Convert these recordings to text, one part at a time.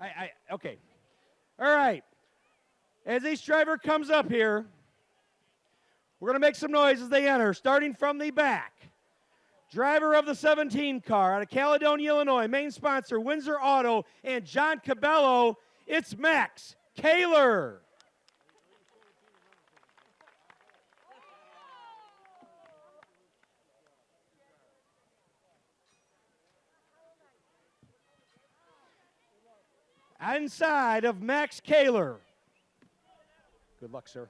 I, I okay. All right. As each driver comes up here, we're going to make some noise as they enter, starting from the back. Driver of the 17 car out of Caledonia, Illinois, main sponsor Windsor Auto and John Cabello. It's Max Kaler. Inside of Max Kaler. Good luck, sir.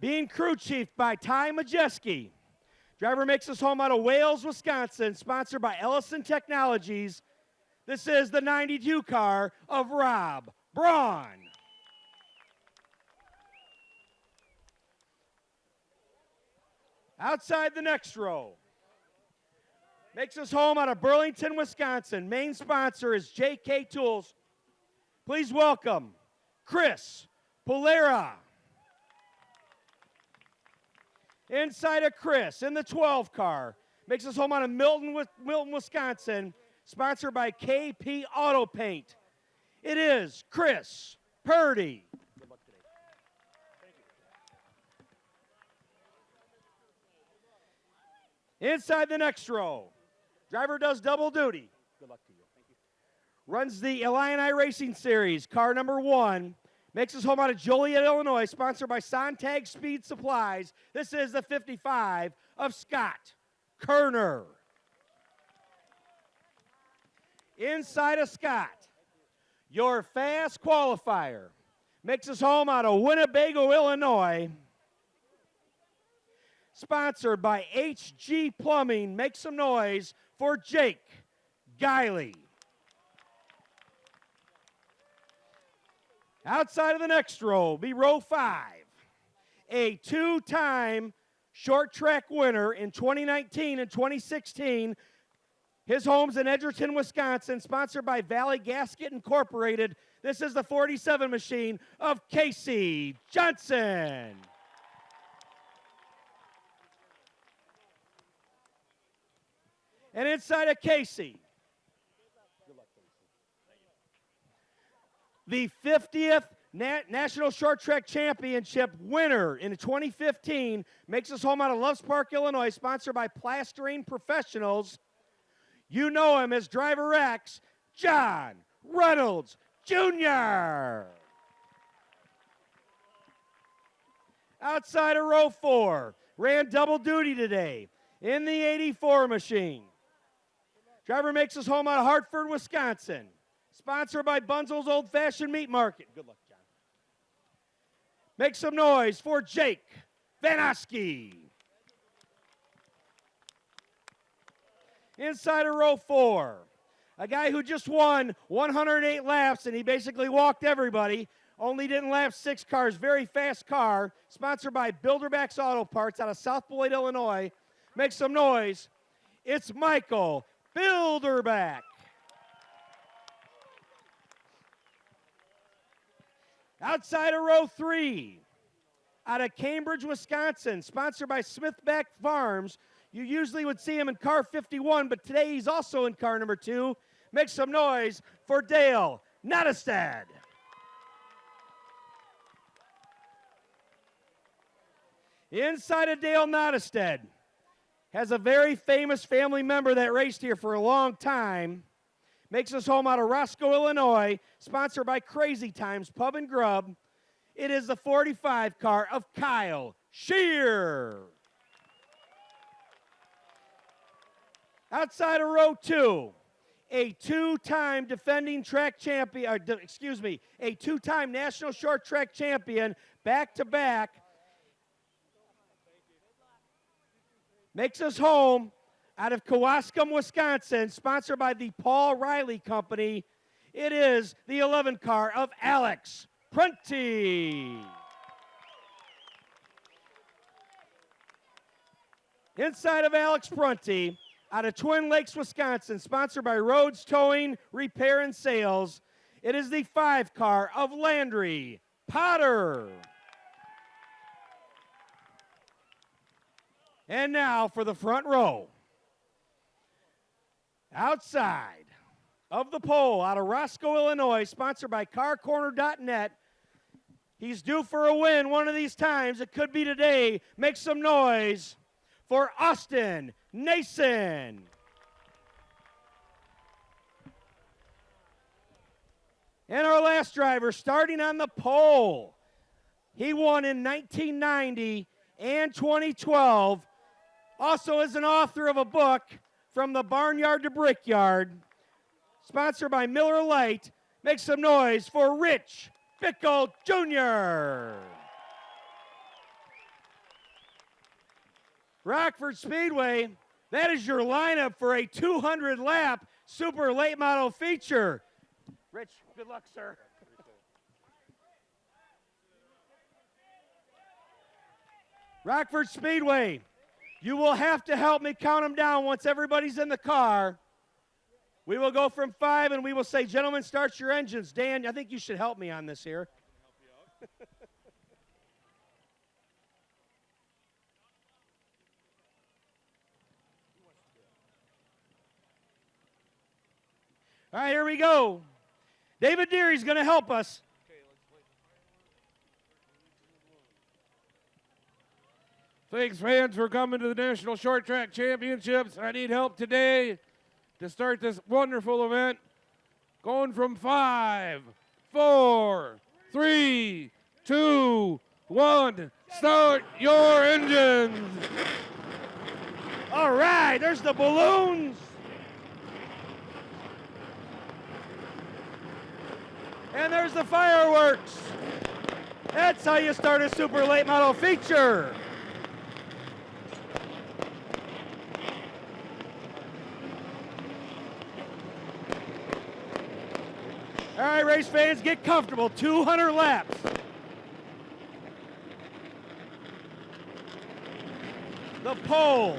Being crew chief by Ty Majeski. Driver makes us home out of Wales, Wisconsin, sponsored by Ellison Technologies. This is the 92 car of Rob Braun. Outside the next row. Makes us home out of Burlington, Wisconsin. Main sponsor is JK Tools. Please welcome Chris Polera. Inside of Chris in the 12 car. Makes us home out of Milton, Milton, Wisconsin. Sponsored by KP Auto Paint. It is Chris Purdy. Inside the next row, driver does double duty. Good luck to you. You. Runs the Illini Racing Series, car number one. Makes his home out of Joliet, Illinois, sponsored by Sontag Speed Supplies. This is the 55 of Scott Kerner. Inside of Scott, your fast qualifier makes his home out of Winnebago, Illinois. Sponsored by HG Plumbing. Make some noise for Jake Guiley. Outside of the next row, be row five. A two time short track winner in 2019 and 2016. His home's in Edgerton, Wisconsin, sponsored by Valley Gasket Incorporated. This is the 47 machine of Casey Johnson. And inside of Casey, the 50th Na National Short Track Championship winner in 2015 makes us home out of Loves Park, Illinois, sponsored by Plastering Professionals. You know him as Driver X, John Reynolds Jr. Outside of row four, ran double duty today in the 84 machine. Driver makes us home out of Hartford, Wisconsin. Sponsored by Bunzel's Old Fashioned Meat Market. Good luck, John. Make some noise for Jake Vanoski. Inside of row four, a guy who just won 108 laps and he basically walked everybody. Only didn't lap six cars. Very fast car. Sponsored by Bilderbacks Auto Parts out of South Beloit, Illinois. Make some noise. It's Michael Bilderback. Outside of row three, out of Cambridge, Wisconsin, sponsored by Smithback Farms. You usually would see him in car 51, but today he's also in car number two. Make some noise for Dale Nottestad. Inside of Dale Nottestad has a very famous family member that raced here for a long time makes us home out of Roscoe, Illinois, sponsored by Crazy Times Pub and Grub. It is the 45 car of Kyle Shear. Outside of row two, a two-time defending track champion, excuse me, a two-time national short track champion, back-to-back, makes us home out of Kewaskum, Wisconsin, sponsored by the Paul Riley Company. It is the 11 car of Alex Prunty. Inside of Alex Prunty, out of Twin Lakes, Wisconsin, sponsored by Rhodes Towing, Repair, and Sales, it is the five car of Landry Potter. And now for the front row outside of the pole out of Roscoe, Illinois, sponsored by CarCorner.net. He's due for a win one of these times. It could be today. Make some noise for Austin Nason. And our last driver, starting on the pole, he won in 1990 and 2012. Also, is an author of a book, From the Barnyard to Brickyard, sponsored by Miller Lite. Make some noise for Rich Bickle Jr. Rockford Speedway, that is your lineup for a 200 lap super late model feature. Rich, good luck, sir. Rockford Speedway, you will have to help me count them down once everybody's in the car. We will go from five and we will say, gentlemen, start your engines. Dan, I think you should help me on this here. All right, here we go. David Deery's going to help us. Thanks, fans, for coming to the National Short Track Championships. I need help today to start this wonderful event. Going from five, four, three, two, one. Start your engines. All right, there's the balloons. And there's the fireworks. That's how you start a super late model feature. All right, race fans, get comfortable. 200 laps. The pole.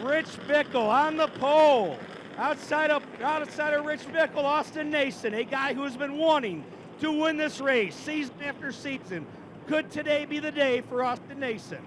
Rich Bickle on the pole. Outside of, outside of Rich Bickle, Austin Nason, a guy who has been wanting to win this race season after season. Could today be the day for Austin Nason?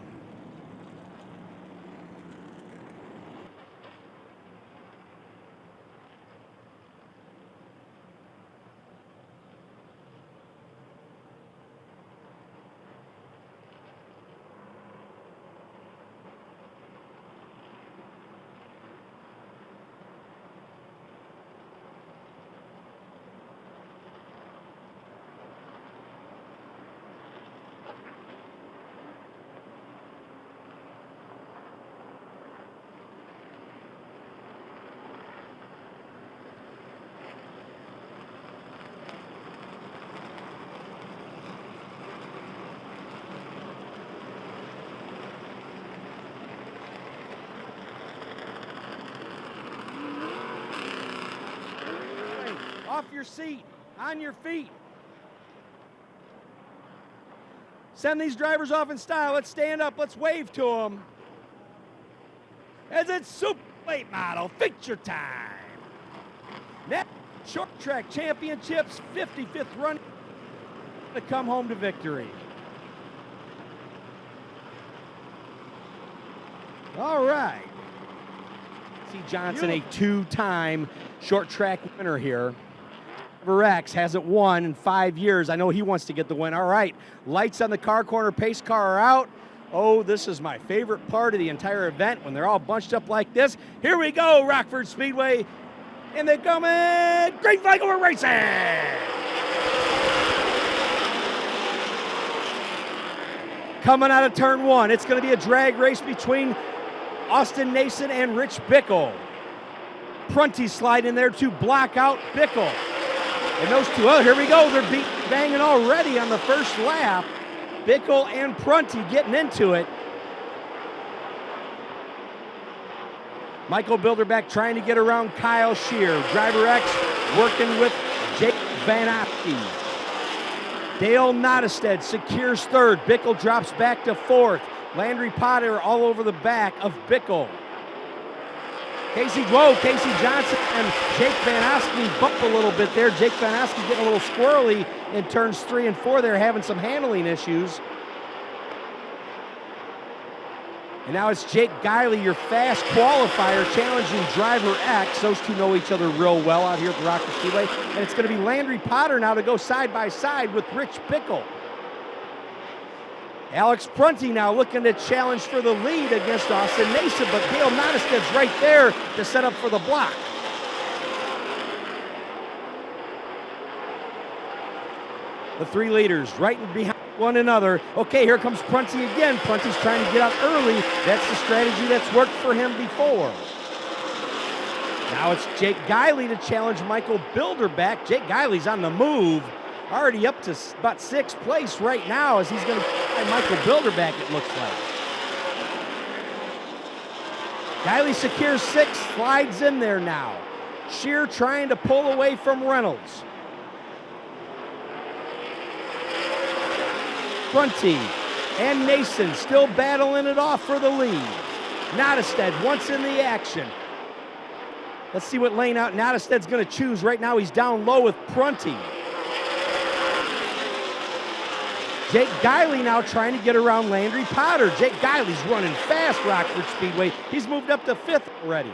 off your seat, on your feet. Send these drivers off in style. Let's stand up. Let's wave to them. As it's Super Late Model feature time. Net Short Track Championships 55th run to come home to victory. All right. See Johnson, a two-time short track winner here. X hasn't won in five years. I know he wants to get the win. All right, lights on the car corner, pace car are out. Oh, this is my favorite part of the entire event when they're all bunched up like this. Here we go, Rockford Speedway. And they're coming, Great over racing. Coming out of turn one, it's going to be a drag race between Austin Nason and Rich Bickle. Prunty slide in there to block out Bickle. And those two, oh, here we go. They're beat, banging already on the first lap. Bickle and Prunty getting into it. Michael Bilderback trying to get around Kyle Shear. Driver X working with Jake Van Oski. Dale Nottestad secures third. Bickle drops back to fourth. Landry Potter all over the back of Bickle. Casey, whoa, Casey Johnson and Jake Van Oski bump a little bit there. Jake Van Oski getting a little squirrely in turns three and four. They're having some handling issues. And now it's Jake Guiley, your fast qualifier, challenging Driver X. Those two know each other real well out here at the Rockford Speedway. And it's going to be Landry Potter now to go side by side with Rich Bickle. Alex Prunty now looking to challenge for the lead against Austin Nason, but Dale Nottestad's right there to set up for the block. The three leaders right behind one another. Okay, here comes Prunty again. Prunty's trying to get out early. That's the strategy that's worked for him before. Now it's Jake Guiley to challenge Michael Bilderback. Jake Guiley's on the move, already up to about sixth place right now as he's going to find Michael Bilderback, it looks like. Guiley secures six, slides in there now. Shear trying to pull away from Reynolds. Prunty and Nason still battling it off for the lead. Nottestad once in the action. Let's see what lane out Nottestad's going to choose. Right now he's down low with Prunty. Jake Guiley now trying to get around Landry Potter. Jake Guiley's running fast, Rockford Speedway. He's moved up to fifth already.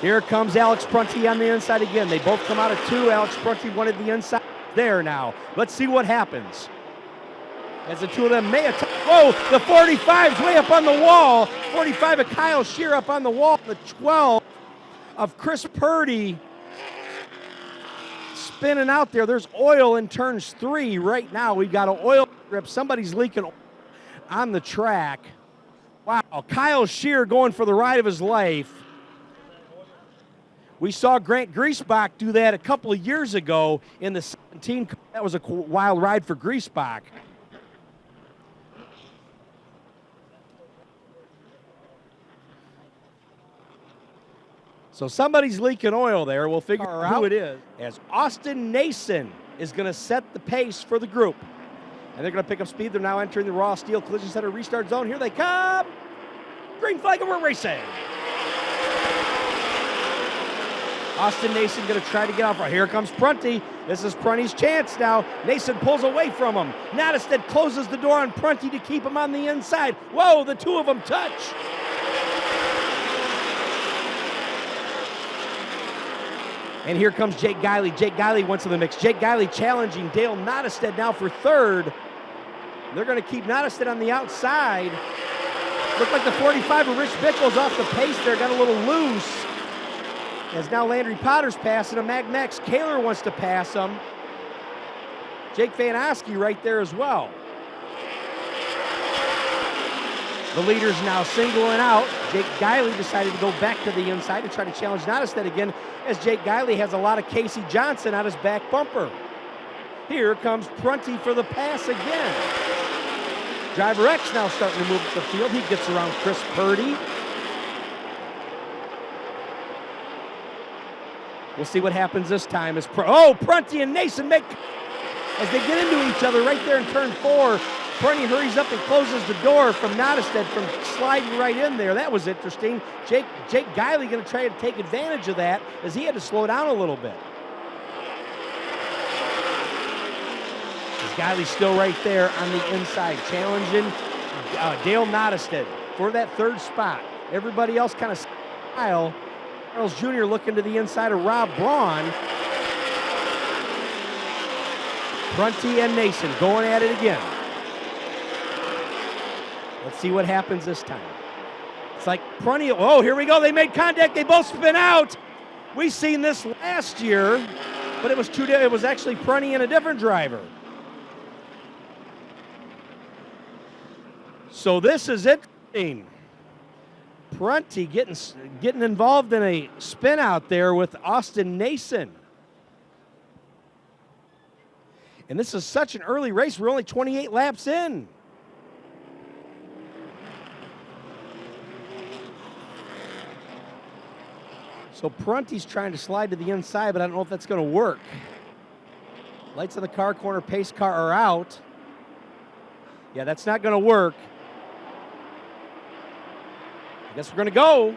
Here comes Alex Prunty on the inside again. They both come out of two. Alex Prunty wanted the inside there now. Let's see what happens. As the two of them may attack. Whoa, the 45's way up on the wall. 45 of Kyle Shear up on the wall. The 12 of Chris Purdy spinning out there. There's oil in turns three right now. We've got an oil grip. Somebody's leaking on the track. Wow, Kyle Shear going for the ride of his life. We saw Grant Griesbach do that a couple of years ago in the 17. That was a wild ride for Griesbach. So somebody's leaking oil there. We'll figure out who it is. As Austin Nason is going to set the pace for the group. And they're going to pick up speed. They're now entering the Raw Steel Collision Center restart zone. Here they come. Green flag and we're racing. Austin Nason going to try to get off. Here comes Prunty. This is Prunty's chance now. Nason pulls away from him. Nottestad closes the door on Prunty to keep him on the inside. Whoa, the two of them touch. And here comes Jake Guiley. Jake Guiley wants to the mix. Jake Guiley challenging Dale Nottestad now for third. They're going to keep Nottestad on the outside. Looked like the 45 of Rich Bickle's off the pace there, got a little loose. As now Landry Potter's passing him. Mag Max Kaler wants to pass him. Jake Van Oski right there as well. The leader's now singling out. Jake Guiley decided to go back to the inside to try to challenge Nottestad again as Jake Guiley has a lot of Casey Johnson on his back bumper. Here comes Prunty for the pass again. Driver X now starting to move up the field. He gets around Chris Purdy. We'll see what happens this time. As Pr oh, Prunty and Nason make as they get into each other right there in turn four. Prunty hurries up and closes the door from Nottestad from sliding right in there. That was interesting. Jake Jake Guiley going to try to take advantage of that as he had to slow down a little bit. Guiley's still right there on the inside, challenging uh, Dale Nottestad for that third spot. Everybody else kind of style. Charles Jr. looking to the inside of Rob Braun. Prunty and Nason going at it again. Let's see what happens this time. It's like Prunty, oh, here we go. They made contact. They both spin out. We've seen this last year, but it was two, it was actually Prunty and a different driver. So this is interesting. Prunty getting, getting involved in a spin out there with Austin Nason. And this is such an early race. We're only 28 laps in. So Prunty's trying to slide to the inside, but I don't know if that's going to work. Lights on the car corner, pace car are out. Yeah, that's not going to work. I guess we're going to go.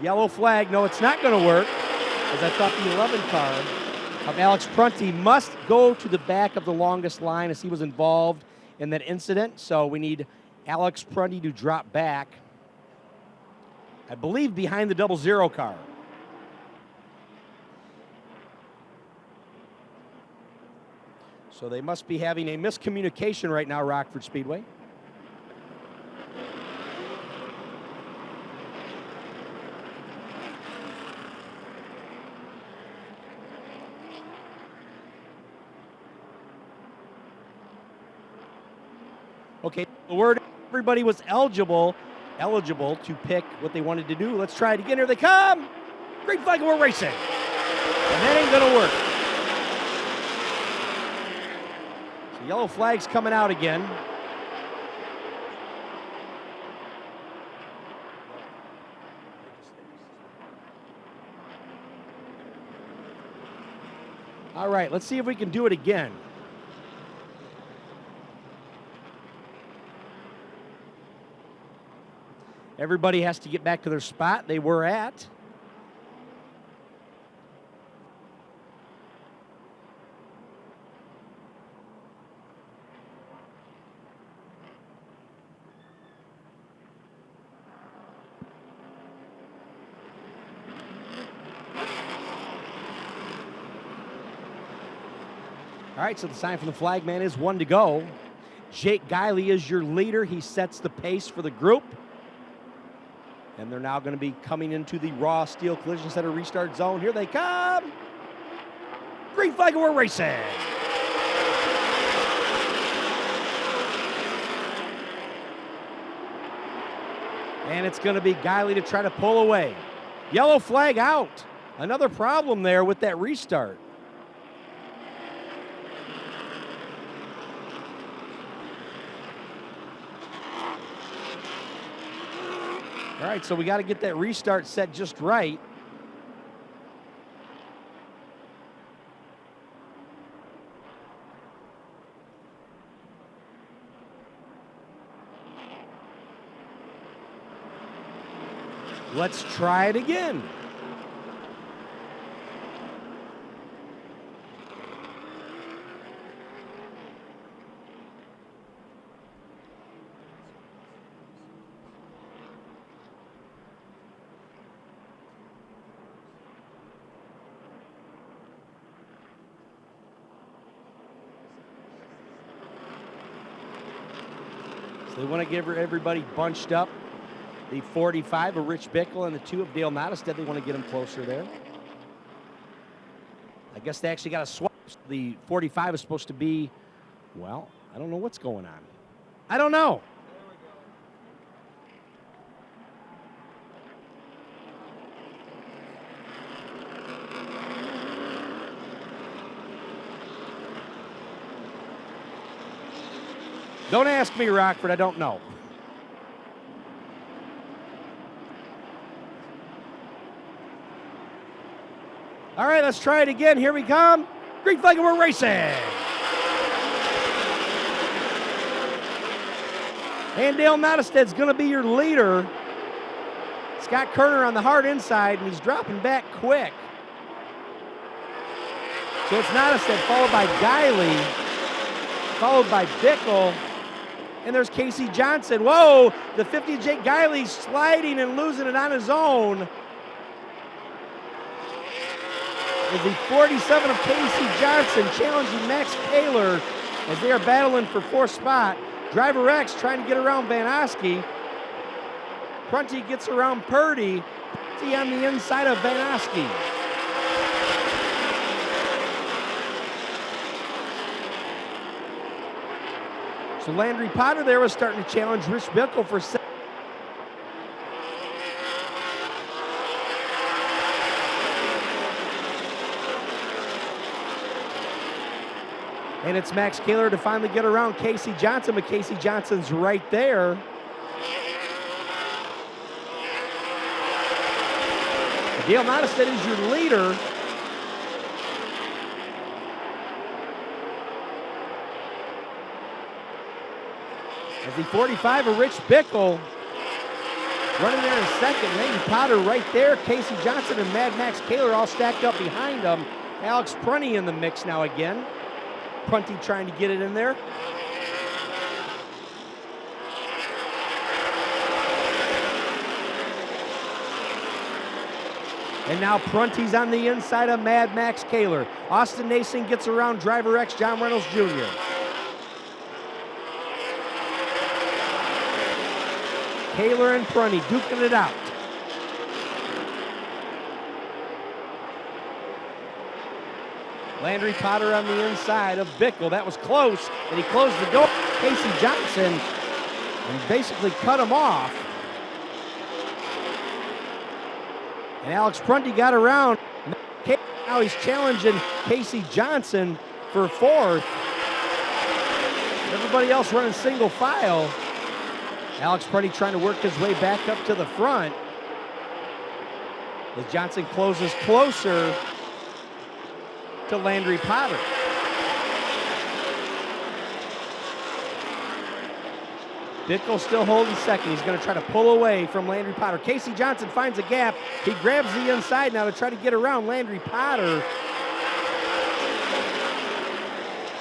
Yellow flag. No, it's not going to work, as I thought the 11 car of Alex Prunty must go to the back of the longest line as he was involved in that incident. So we need Alex Prunty to drop back, I believe, behind the double zero car. So they must be having a miscommunication right now, Rockford Speedway. Okay, the word everybody was eligible, eligible to pick what they wanted to do. Let's try it again. Here they come. Green flag, we're racing. And that ain't gonna work. So yellow flag's coming out again. All right, let's see if we can do it again. Everybody has to get back to their spot they were at. All right, so the sign from the flagman is one to go. Jake Guiley is your leader. He sets the pace for the group. And they're now going to be coming into the Raw Steel Collision Center restart zone. Here they come. Green flag, and we're racing. And it's going to be Guiley to try to pull away. Yellow flag out. Another problem there with that restart. All right, so we got to get that restart set just right. Let's try it again. They want to give everybody bunched up. The 45 of Rich Bickle and the two of Dale Nottestad, they want to get him closer there. I guess they actually got a swap. The 45 is supposed to be, well, I don't know what's going on. I don't know. Don't ask me, Rockford. I don't know. All right, let's try it again. Here we come. Green flag, and we're racing. And Dale Nottestad's going to be your leader. Scott Kerner on the hard inside, and he's dropping back quick. So it's Nottestad, followed by Guiley, followed by Bickle, and there's Casey Johnson. Whoa, the 50 Jake Guiley sliding and losing it on his own. Is the 47 of Casey Johnson challenging Max Taylor as they are battling for fourth spot. Driver X trying to get around Van Oski. Prunty gets around Purdy. Prunty on the inside of Van Oski. So Landry Potter there was starting to challenge Rich Bickle for second. And it's Max Kaler to finally get around Casey Johnson, but Casey Johnson's right there. Dale Nottestad is your leader. As the 45 of Rich Bickle running there in second. Landry Potter right there. Casey Johnson and Mad Max Kaler all stacked up behind him. Alex Prunty in the mix now again. Prunty trying to get it in there. And now Prunty's on the inside of Mad Max Kaler. Austin Nason gets around driver X John Reynolds Jr. Kaler and Prunty duking it out. Landry Potter on the inside of Bickle. That was close, and he closed the door. Casey Johnson and basically cut him off. And Alex Prunty got around. Now he's challenging Casey Johnson for fourth. Everybody else running single file. Alex Prunty trying to work his way back up to the front. As Johnson closes closer to Landry Potter. Bickle still holding second. He's going to try to pull away from Landry Potter. Casey Johnson finds a gap. He grabs the inside now to try to get around Landry Potter.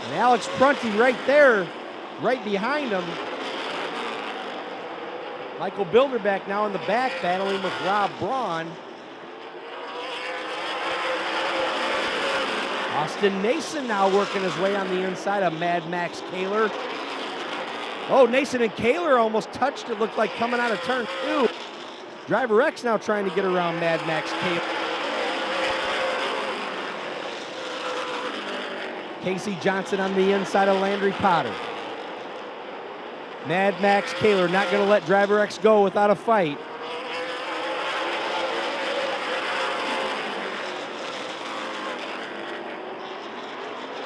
And Alex Prunty right there, right behind him. Michael Bilderback now in the back battling with Rob Braun. Austin Nason now working his way on the inside of Mad Max Kaler. Oh, Nason and Kaler almost touched it, looked like coming out of turn two. Driver X now trying to get around Mad Max Kaler. Casey Johnson on the inside of Landry Potter. Mad Max Kaler not going to let Driver X go without a fight.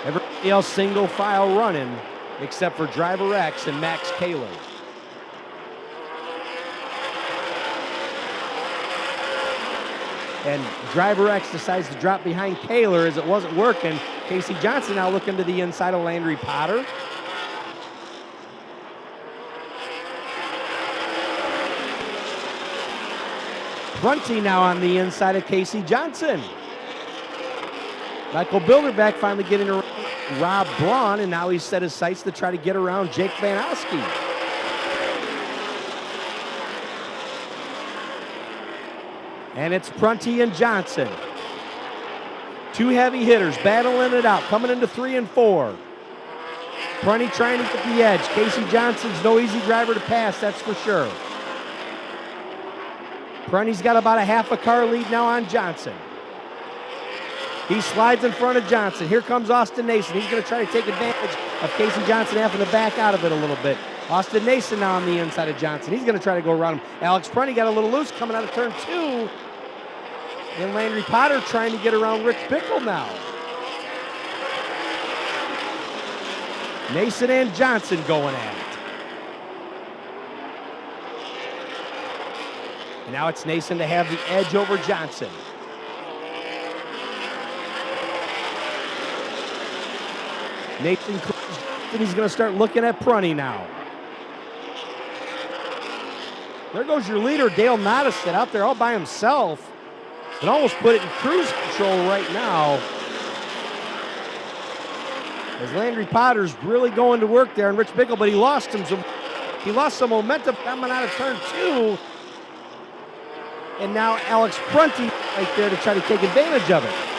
Everybody else single file running except for Driver X and Max Kaler. And Driver X decides to drop behind Kaler as it wasn't working. Casey Johnson now looking to the inside of Landry Potter. Prunty now on the inside of Casey Johnson. Michael Bilderback finally getting around Rob Braun, and now he's set his sights to try to get around Jake Van Oski. And it's Prunty and Johnson. Two heavy hitters battling it out, coming into three and four. Prunty trying to get the edge. Casey Johnson's no easy driver to pass, that's for sure. Prunty's got about a half a car lead now on Johnson. He slides in front of Johnson. Here comes Austin Nason. He's going to try to take advantage of Casey Johnson having to back out of it a little bit. Austin Nason now on the inside of Johnson. He's going to try to go around him. Alex Prunty got a little loose coming out of turn two. And Landry Potter trying to get around Rick Bickle now. Nason and Johnson going at it. And now it's Nason to have the edge over Johnson. Nathan he's going to start looking at Prunty now. There goes your leader, Dale Nottestad, out there all by himself. And almost put it in cruise control right now. As Landry Potter's really going to work there, and Rich Bickle, but he lost him some. He lost some momentum coming out of turn two. And now Alex Prunty right there to try to take advantage of it.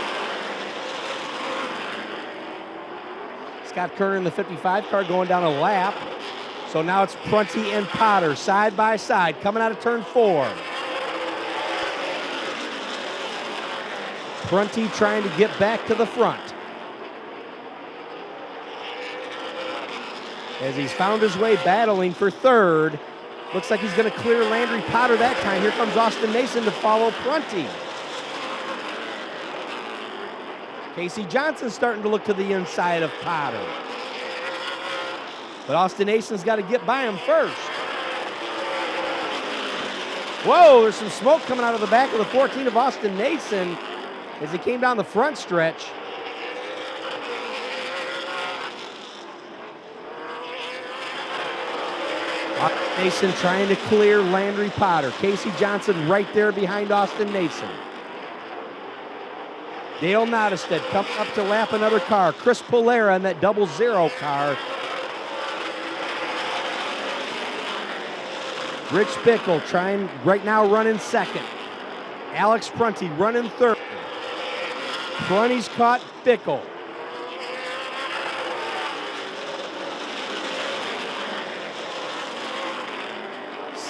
Scott Kerner in the 55 car going down a lap. So now it's Prunty and Potter side by side coming out of turn four. Prunty trying to get back to the front. As he's found his way battling for third. Looks like he's going to clear Landry Potter that time. Here comes Austin Nason to follow Prunty. Casey Johnson starting to look to the inside of Potter. But Austin Nason's got to get by him first. Whoa, there's some smoke coming out of the back of the 14 of Austin Nason as he came down the front stretch. Nason trying to clear Landry Potter. Casey Johnson right there behind Austin Nason. Dale Nottestad coming up to lap another car. Chris Polera in that double zero car. Rich Bickle trying right now running second. Alex Prunty running third. Prunty's caught Bickle.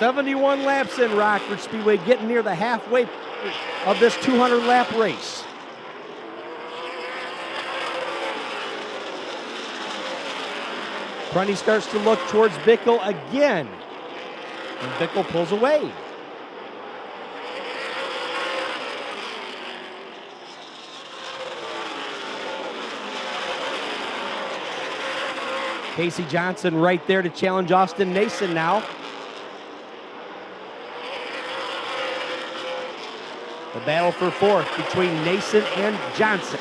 Seventy-one laps in Rockford Speedway, getting near the halfway of this 200 lap race. Prunty starts to look towards Bickle again. And Bickle pulls away. Casey Johnson right there to challenge Austin Nason now. The battle for fourth between Nason and Johnson.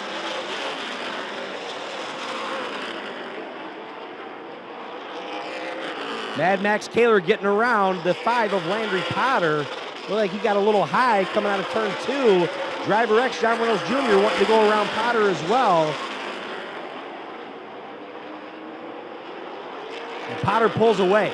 Mad Max Kaler getting around the five of Landry Potter. Looked like he got a little high coming out of turn two. Driver X, John Reynolds Jr. wanting to go around Potter as well. And Potter pulls away.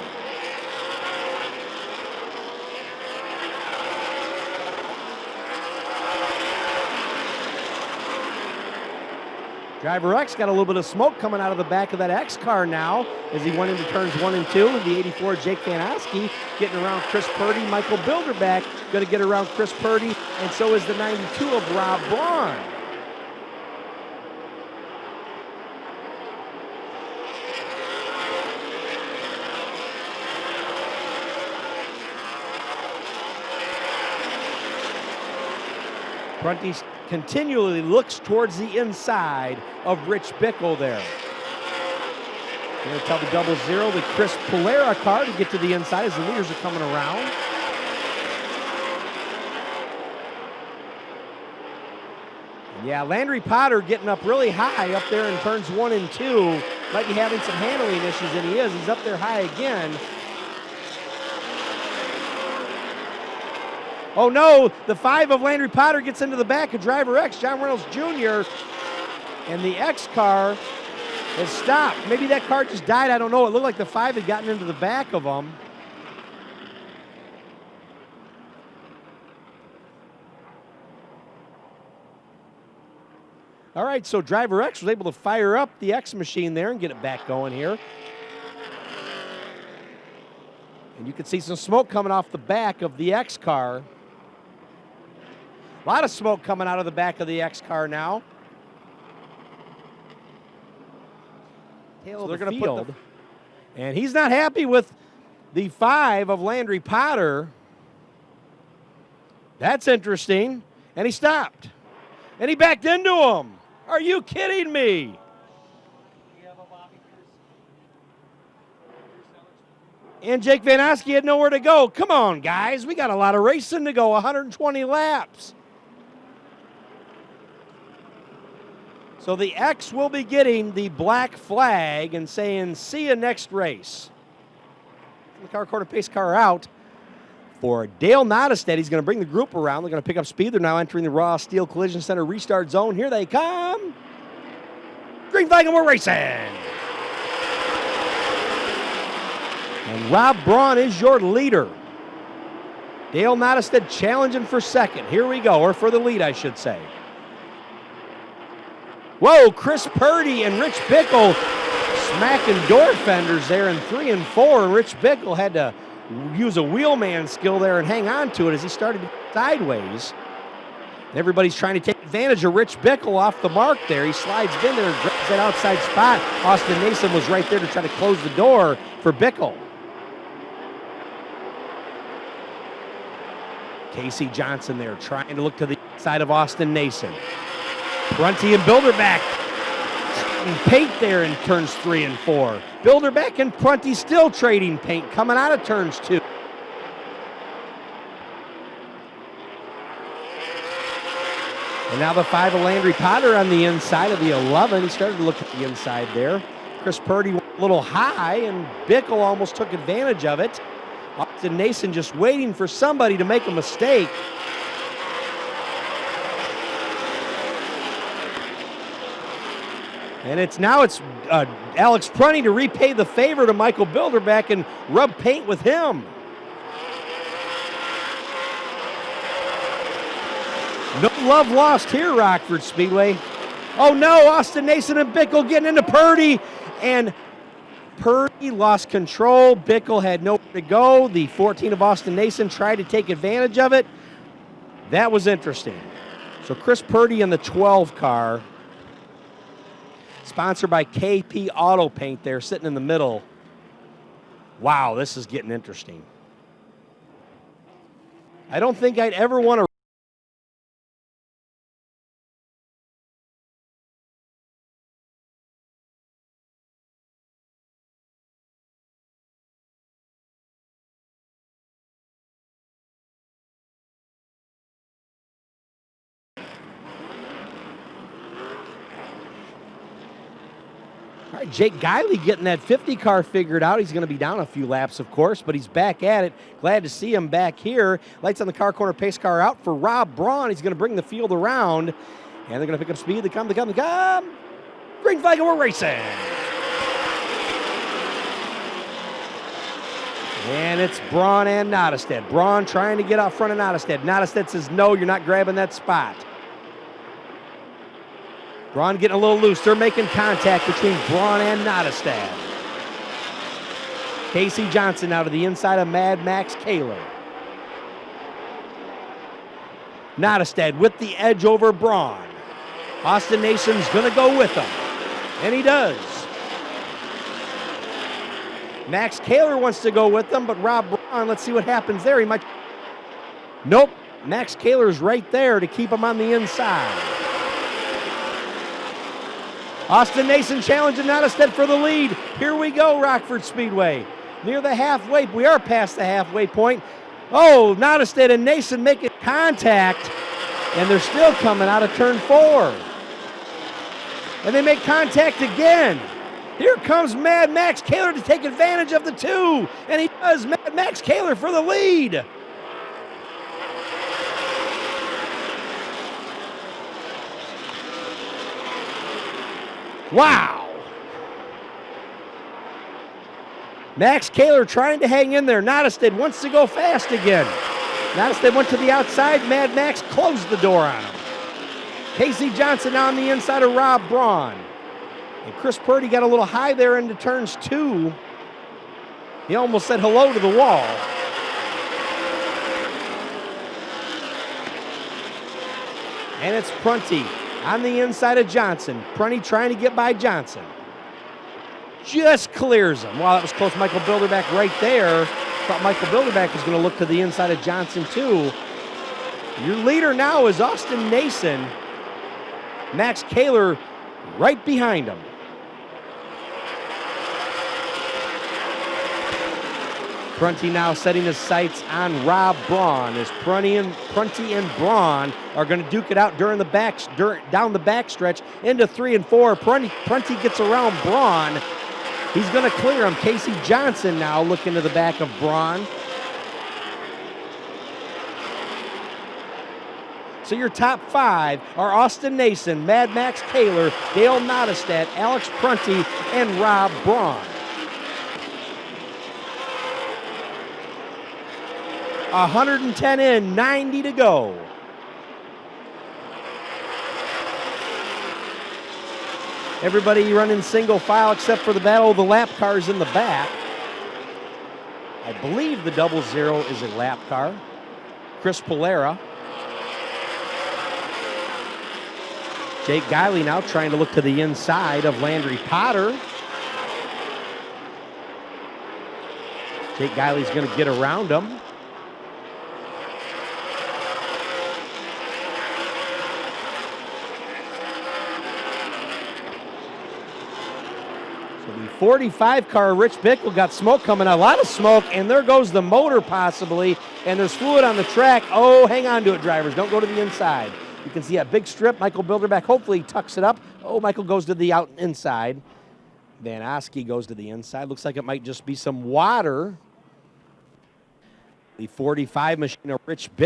Driver X got a little bit of smoke coming out of the back of that X car now as he went into turns one and two. The 84 Jake Van Oski getting around Chris Purdy. Michael Bilderback going to get around Chris Purdy, and so is the 92 of Rob Braun. Prunty continually looks towards the inside of Rich Bickle there. Going to tell the double zero, the Chris Polera car to get to the inside as the leaders are coming around. Yeah, Landry Potter getting up really high up there in turns one and two. Might be having some handling issues, and he is. He's up there high again. Oh no, the five of Landry Potter gets into the back of driver X, John Reynolds Jr., and the X car has stopped. Maybe that car just died, I don't know. It looked like the five had gotten into the back of them. All right, so driver X was able to fire up the X machine there and get it back going here. And you can see some smoke coming off the back of the X car. A lot of smoke coming out of the back of the X car now. Tail so they're going to field. Put the, and he's not happy with the five of Landry Potter. That's interesting. And he stopped. And he backed into him. Are you kidding me? And Jake Van Oski had nowhere to go. Come on, guys. We got a lot of racing to go, 120 laps. So the X will be getting the black flag and saying, see you next race. The car quarter pace car out for Dale Nottestad. He's going to bring the group around. They're going to pick up speed. They're now entering the Raw Steel Collision Center restart zone. Here they come. Green flag and we're racing. And Rob Braun is your leader. Dale Nottestad challenging for second. Here we go, or for the lead, I should say. Whoa, Chris Purdy and Rich Bickle smacking door fenders there in three and four. And Rich Bickle had to use a wheelman skill there and hang on to it as he started sideways. Everybody's trying to take advantage of Rich Bickle off the mark there. He slides in there and grabs that outside spot. Austin Nason was right there to try to close the door for Bickle. Casey Johnson there trying to look to the side of Austin Nason. Prunty and Bilderback paint there in turns three and four. Bilderback and Prunty still trading paint coming out of turns two. And now the five of Landry Potter on the inside of the 11. He started to look at the inside there. Chris Purdy went a little high, and Bickle almost took advantage of it. Austin Nason just waiting for somebody to make a mistake. And it's now it's uh, Alex Prunty to repay the favor to Michael Bilderback and rub paint with him. No love lost here, Rockford Speedway. Oh no, Austin Nason and Bickle getting into Purdy, and Purdy lost control. Bickle had nowhere to go. The 14 of Austin Nason tried to take advantage of it. That was interesting. So Chris Purdy in the 12 car, sponsored by KP Auto Paint there, sitting in the middle. Wow, this is getting interesting. I don't think I'd ever want to Jake Guiley getting that 50 car figured out. He's going to be down a few laps, of course, but he's back at it. Glad to see him back here. Lights on the car corner, pace car out for Rob Braun. He's going to bring the field around, and they're going to pick up speed. They come, they come, they come. Green flag, and we're racing. And it's Braun and Nottestad. Braun trying to get out front of Nottestad. Nottestad says, no, you're not grabbing that spot. Braun getting a little loose. They're making contact between Braun and Nottestad. Casey Johnson out of the inside of Mad Max Kaler. Nottestad with the edge over Braun. Austin Nason's going to go with him. And he does. Max Kaler wants to go with them, but Rob Braun, let's see what happens there. He might. Nope. Max Kaler's right there to keep him on the inside. Austin Nason challenging Nottestad for the lead. Here we go, Rockford Speedway. Near the halfway, we are past the halfway point. Oh, Nottestad and Nason making contact, and they're still coming out of turn four. And they make contact again. Here comes Mad Max Kaler to take advantage of the two, and he does. Mad Max Kaler for the lead. Wow. Max Kaler trying to hang in there. Nottestad wants to go fast again. Nottestad went to the outside. Mad Max closed the door on him. Casey Johnson on the inside of Rob Braun. And Chris Purdy got a little high there into turns two. He almost said hello to the wall. And it's Prunty on the inside of Johnson. Prunty trying to get by Johnson. Just clears him. Wow, that was close. Michael Bilderback right there. Thought Michael Bilderback was going to look to the inside of Johnson too. Your leader now is Austin Nason. Max Kaler right behind him. Prunty now setting his sights on Rob Braun as Prunty and, Prunty and Braun are going to duke it out during the back, down the backstretch into three and four. Prunty, Prunty gets around Braun. He's going to clear him. Casey Johnson now looking to the back of Braun. So your top five are Austin Nason, Mad Max Kaler, Dale Nottestad, Alex Prunty, and Rob Braun. 110 in, 90 to go. Everybody running single file except for the battle of the lap cars in the back. I believe the double zero is a lap car. Chris Polera. Jake Guiley now trying to look to the inside of Landry Potter. Jake Guiley's going to get around him. 45 car Rich Bickle got smoke coming, a lot of smoke, and there goes the motor possibly, and there's fluid on the track. Oh, hang on to it, drivers. Don't go to the inside. You can see a big strip. Michael Bilderback hopefully tucks it up. Oh, Michael goes to the out inside. Van Oski goes to the inside. Looks like it might just be some water. The 45 machine of Rich Bickle.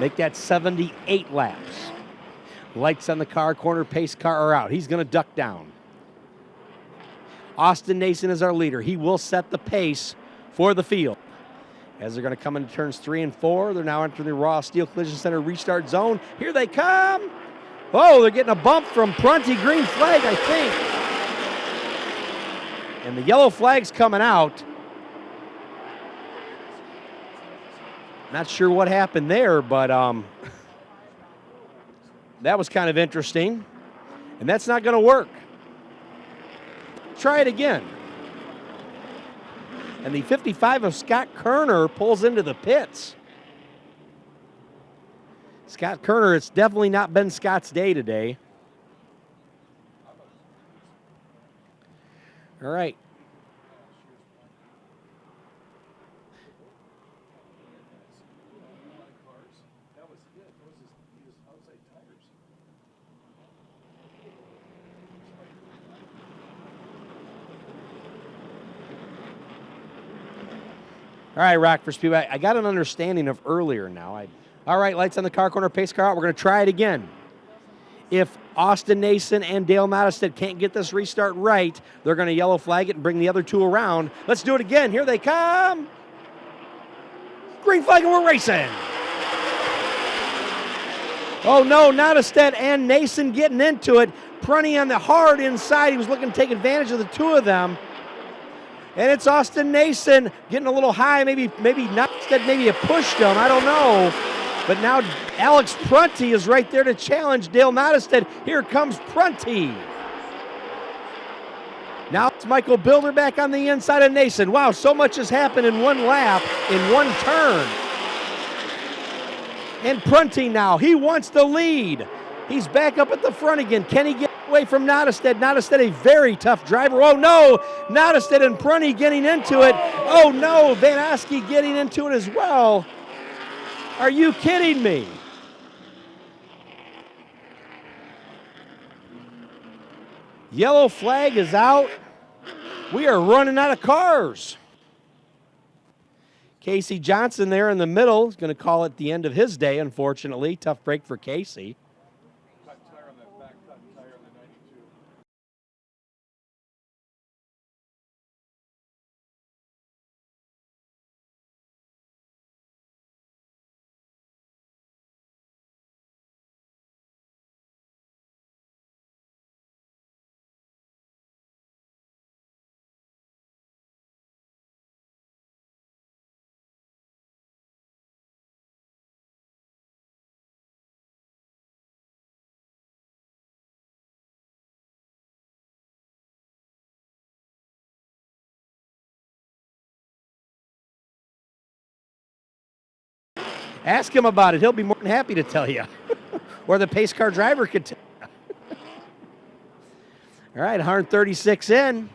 Make that 78 laps. Lights on the car, corner pace car are out. He's going to duck down. Austin Nason is our leader. He will set the pace for the field. As they're going to come into turns three and four, they're now entering the Raw Steel Collision Center restart zone. Here they come. Oh, they're getting a bump from Prunty. Green flag, I think. And the yellow flag's coming out. Not sure what happened there, but um, that was kind of interesting. And that's not going to work. Try it again. And the 55 of Scott Kerner pulls into the pits. Scott Kerner, it's definitely not been Scott's day today. All right. All right, Rockford Speedway. I got an understanding of earlier now. I, all right, lights on the car corner, pace car out. We're going to try it again. If Austin Nason and Dale Nottestad can't get this restart right, they're going to yellow flag it and bring the other two around. Let's do it again. Here they come. Green flag and we're racing. Oh no, Nottestad and Nason getting into it. Prunty on the hard inside. He was looking to take advantage of the two of them. And it's Austin Nason getting a little high. Maybe, maybe Nottestad maybe have pushed him. I don't know. But now Alex Prunty is right there to challenge Dale Nottestad. Here comes Prunty. Now it's Michael Bilderback on the inside of Nason. Wow, so much has happened in one lap, in one turn. And Prunty now, he wants the lead. He's back up at the front again. Can he get away from Nottestad? Nottestad, a very tough driver. Oh no, Nottestad and Prunty getting into it. Oh no, Van Oski getting into it as well. Are you kidding me? Yellow flag is out. We are running out of cars. Casey Johnson there in the middle is going to call it the end of his day, unfortunately. Tough break for Casey. Ask him about it. He'll be more than happy to tell you. or the pace car driver could tell you. All right, 136 in.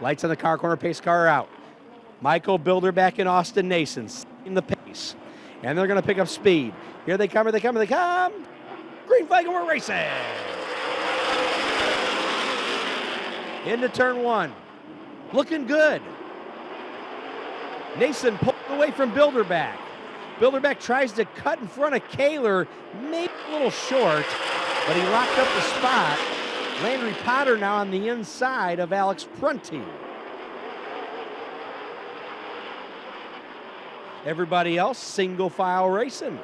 Lights on the car corner, pace car out. Michael Bilderback in Austin Nason, in the pace. And they're going to pick up speed. Here they come, here they come, here they come. Green flag and we're racing. Into turn one. Looking good. Nason pulled away from Bilderback. Bilderback tries to cut in front of Kaler, maybe a little short, but he locked up the spot. Landry Potter now on the inside of Alex Prunty. Everybody else single file racing.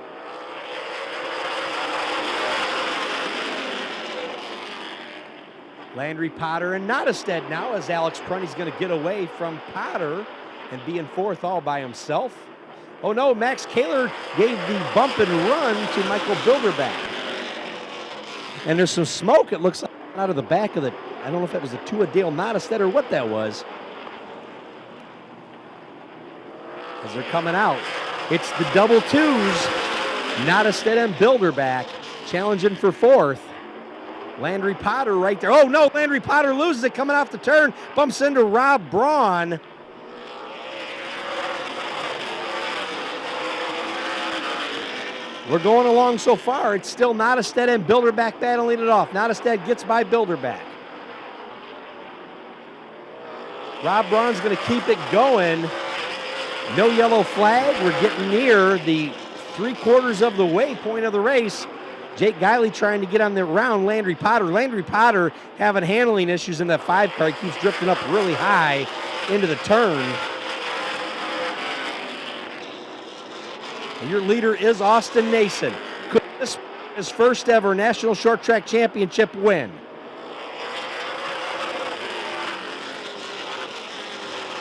Landry Potter and Nottestad now as Alex Prunty's going to get away from Potter and be in fourth all by himself. Oh no, Max Kaler gave the bump and run to Michael Bilderback. And there's some smoke, it looks like, out of the back of the, I don't know if that was the two of Dale Nottestad or what that was. As they're coming out. It's the double twos. Nottestad and Bilderback challenging for fourth. Landry Potter right there. Oh no, Landry Potter loses it coming off the turn, bumps into Rob Braun. We're going along so far. It's still Nottestad and Bilderback battling it off. Nottestad gets by Bilderback. Rob Braun's going to keep it going. No yellow flag. We're getting near the three quarters of the way point of the race. Jake Guiley trying to get on the round Landry Potter. Landry Potter having handling issues in that five car. He keeps drifting up really high into the turn. And your leader is Austin Nason. Could this be his first ever national short track championship win?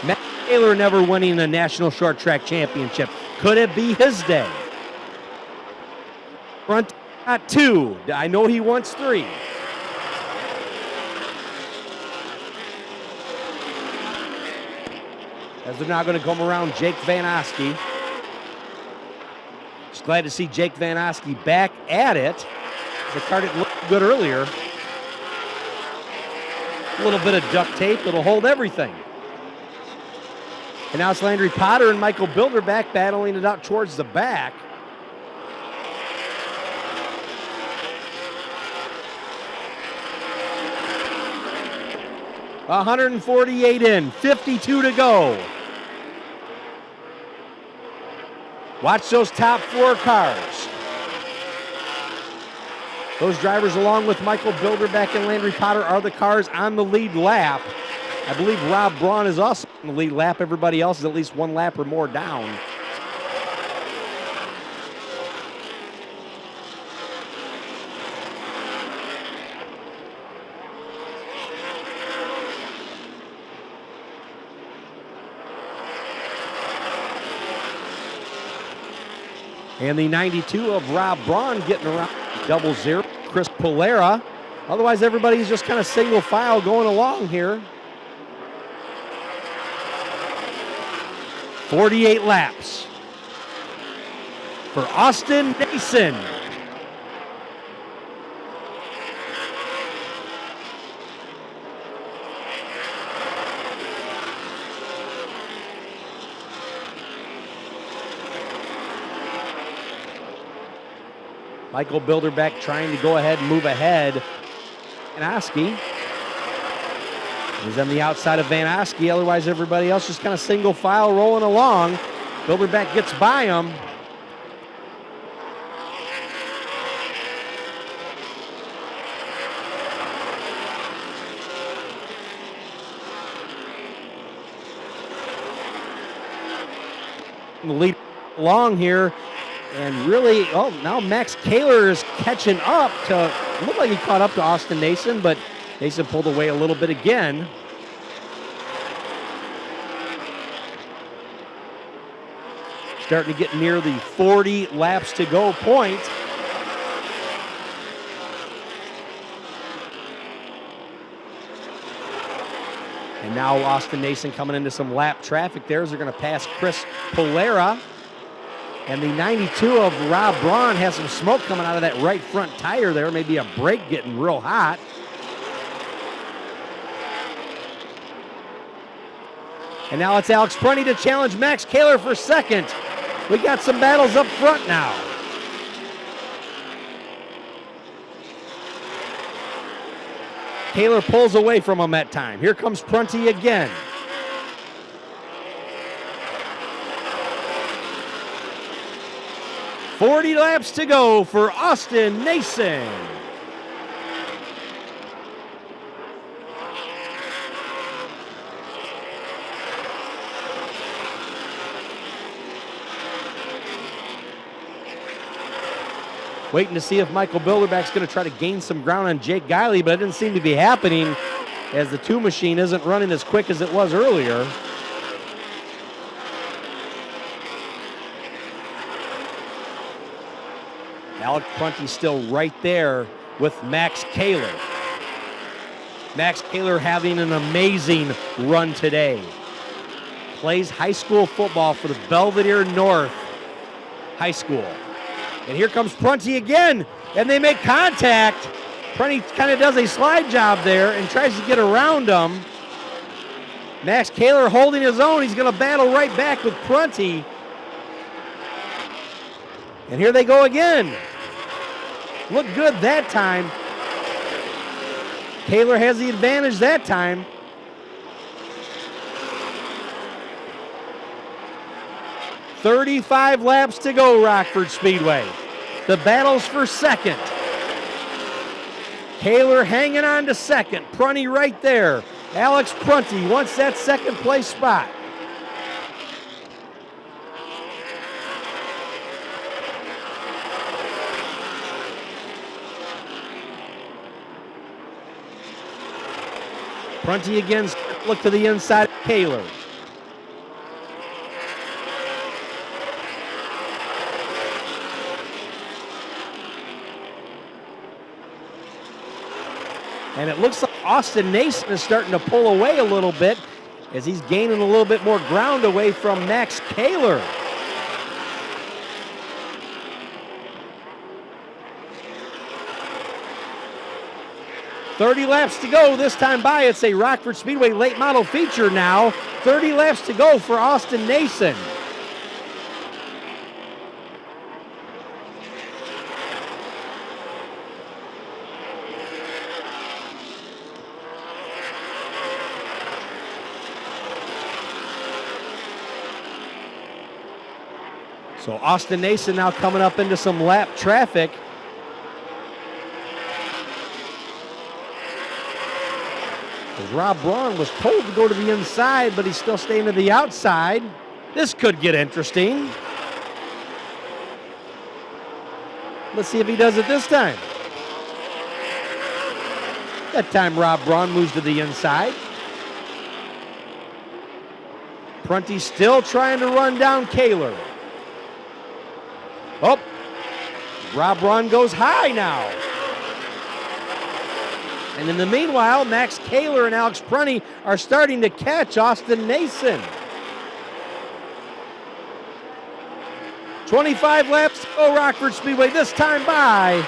Matt Taylor never winning a national short track championship. Could it be his day? Front at two. I know he wants three. As they're now going to come around Jake Van Oski. Just glad to see Jake Van Oski back at it. The car didn't look good earlier. A little bit of duct tape, it'll hold everything. And now it's Landry Potter and Michael Bilderback battling it out towards the back. 148 in, 52 to go. Watch those top four cars. Those drivers, along with Michael Bilderback and Landry Potter, are the cars on the lead lap. I believe Rob Braun is also on the lead lap. Everybody else is at least one lap or more down. And the 92 of Rob Braun getting around double zero. Chris Polera. Otherwise, everybody's just kind of single file going along here. 48 laps for Austin Nason. Michael Bilderback trying to go ahead and move ahead. Van Oski. He's on the outside of Van Oski. Otherwise, everybody else just kind of single file rolling along. Bilderback gets by him. The lead along here. And really, oh, now Max Kaler is catching up to, look like he caught up to Austin Nason, but Nason pulled away a little bit again. Starting to get near the 40 laps to go point. And now Austin Nason coming into some lap traffic there as they're going to pass Chris Polera. And the 92 of Rob Braun has some smoke coming out of that right front tire there. Maybe a brake getting real hot. And now it's Alex Prunty to challenge Max Kaler for second. We got some battles up front now. Kaler pulls away from him that time. Here comes Prunty again. 40 laps to go for Austin Nason. Waiting to see if Michael Bilderback's going to try to gain some ground on Jake Guiley, but it didn't seem to be happening as the two machine isn't running as quick as it was earlier. Alec Prunty still right there with Max Kaler. Max Kaler having an amazing run today. Plays high school football for the Belvidere North High School. And here comes Prunty again, and they make contact. Prunty kind of does a slide job there and tries to get around him. Max Kaler holding his own. He's going to battle right back with Prunty. And here they go again. Looked good that time. Kaler has the advantage that time. 35 laps to go, Rockford Speedway. The battle's for second. Kaler hanging on to second. Prunty right there. Alex Prunty wants that second place spot. Prunty again, look to the inside Kaler. And it looks like Austin Nason is starting to pull away a little bit as he's gaining a little bit more ground away from Max Kaler. Thirty laps to go this time by. It's a Rockford Speedway late model feature now. 30 laps to go for Austin Nason. So Austin Nason now coming up into some lap traffic. As Rob Braun was told to go to the inside, but he's still staying to the outside. This could get interesting. Let's see if he does it this time. That time Rob Braun moves to the inside. Prunty still trying to run down Kaler. Oh, Rob Braun goes high now. And in the meanwhile, Max Kaler and Alex Prunty are starting to catch Austin Nason. 25 laps go, Rockford Speedway, this time by.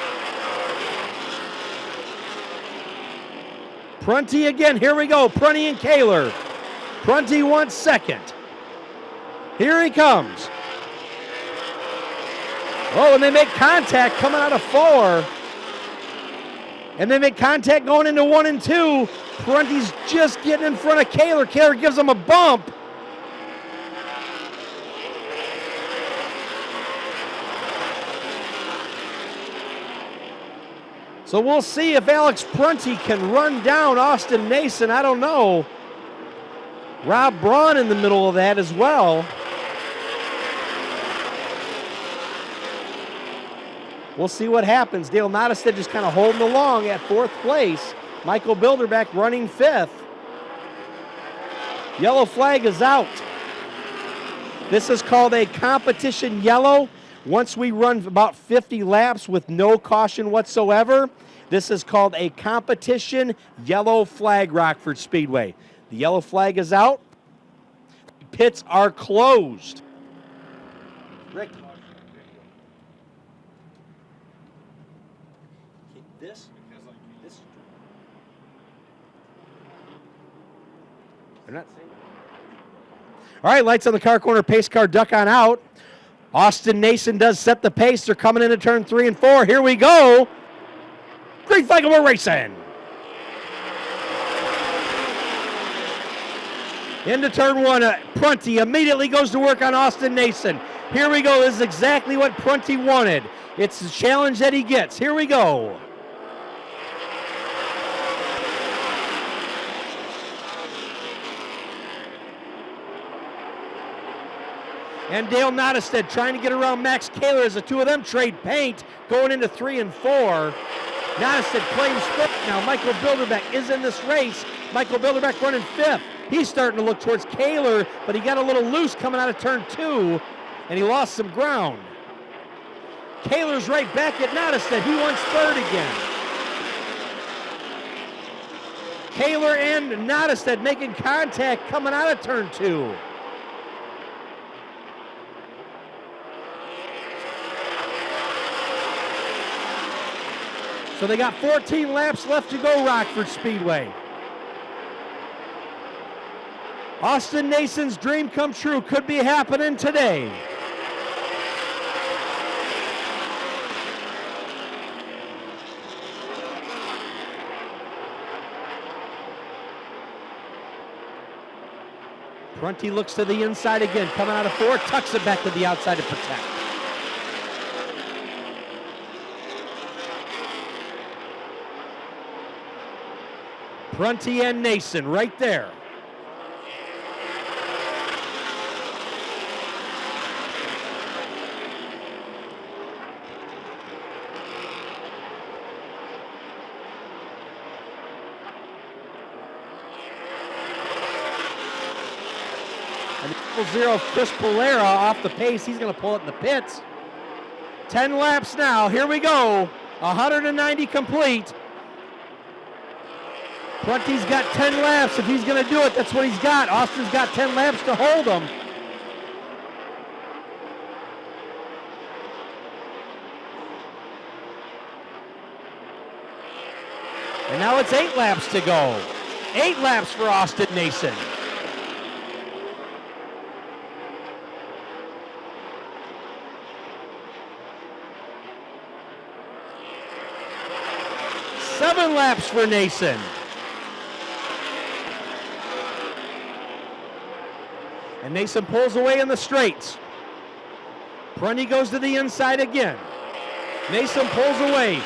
Prunty again, here we go, Prunty and Kaler. Prunty wants second. Here he comes. Oh, and they make contact coming out of four. And they make contact going into one and two. Prunty's just getting in front of Kaler. Kaler gives him a bump. So we'll see if Alex Prunty can run down Austin Nason. I don't know. Rob Braun in the middle of that as well. We'll see what happens. Dale Nottestad just kind of holding along at fourth place. Michael Bilderback running fifth. Yellow flag is out. This is called a competition yellow. Once we run about 50 laps with no caution whatsoever, this is called a competition yellow flag Rockford Speedway. The yellow flag is out. Pits are closed. Rick, They're not. All right, lights on the car corner, pace car duck on out. Austin Nason does set the pace. They're coming into turn three and four. Here we go. Green flag and we're racing. Into turn one, uh, Prunty immediately goes to work on Austin Nason. Here we go. This is exactly what Prunty wanted. It's the challenge that he gets. Here we go. And Dale Nottestad trying to get around Max Kaler as the two of them trade paint going into three and four. Nottestad claims fifth now. Michael Bilderback is in this race. Michael Bilderback running fifth. He's starting to look towards Kaler, but he got a little loose coming out of turn two, and he lost some ground. Kaler's right back at Nottestad. He wants third again. Kaler and Nottestad making contact coming out of turn two. So they got 14 laps left to go, Rockford Speedway. Austin Nason's dream come true could be happening today. Prunty looks to the inside again, coming out of four, tucks it back to the outside to protect. Prunty and Nason right there. Zero Chris Polera off the pace. He's going to pull it in the pits. 10 laps now. Here we go. 190 complete. Prunty's got 10 laps. If he's going to do it, that's what he's got. Austin's got 10 laps to hold him. And now it's eight laps to go. Eight laps for Austin Nason. Seven laps for Nason. And Nason pulls away in the straights. Prunty goes to the inside again. Nason pulls away.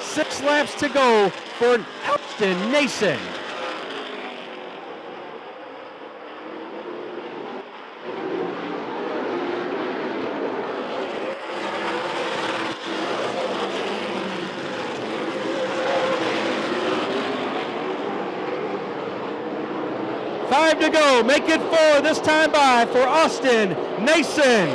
Six laps to go for Austin Nason. To go. Make it four this time by for Austin Nason.